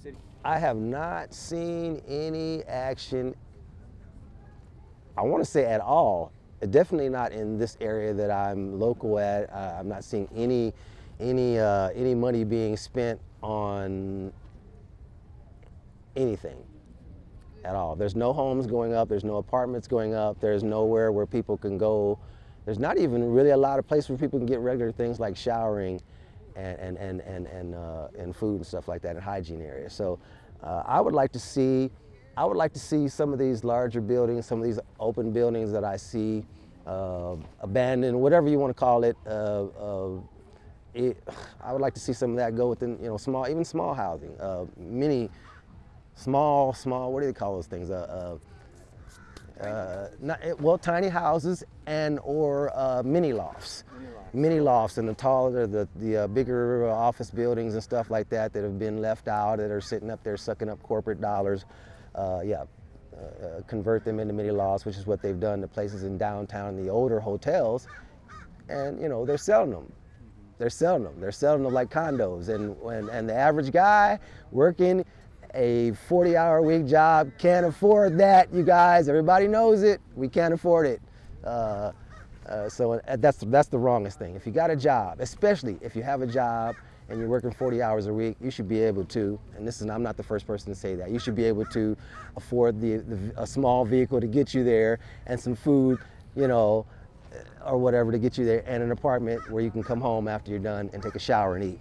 city? I have not seen any action, I want to say at all. Definitely not in this area that I'm local at. Uh, I'm not seeing any, any, uh, any money being spent on anything at all. There's no homes going up, there's no apartments going up, there's nowhere where people can go. There's not even really a lot of places where people can get regular things like showering and, and, and, and, and, uh, and food and stuff like that in hygiene areas. So uh, I would like to see, I would like to see some of these larger buildings, some of these open buildings that I see uh, abandoned, whatever you want to call it, uh, uh, it, I would like to see some of that go within, you know, small, even small housing, uh, many, small, small, what do they call those things? Uh, uh, uh, not, well, tiny houses and or uh, mini lofts. Mini lofts. Mini lofts and the taller, the, the uh, bigger office buildings and stuff like that that have been left out, that are sitting up there sucking up corporate dollars. Uh, yeah, uh, convert them into mini lofts, which is what they've done to places in downtown, the older hotels. And, you know, they're selling them they're selling them. They're selling them like condos. And, and, and the average guy working a 40 hour week job can't afford that, you guys. Everybody knows it. We can't afford it. Uh, uh, so uh, that's, that's the wrongest thing. If you got a job, especially if you have a job and you're working 40 hours a week, you should be able to, and this is, I'm not the first person to say that, you should be able to afford the, the a small vehicle to get you there and some food, you know, or whatever to get you there and an apartment where you can come home after you're done and take a shower and eat.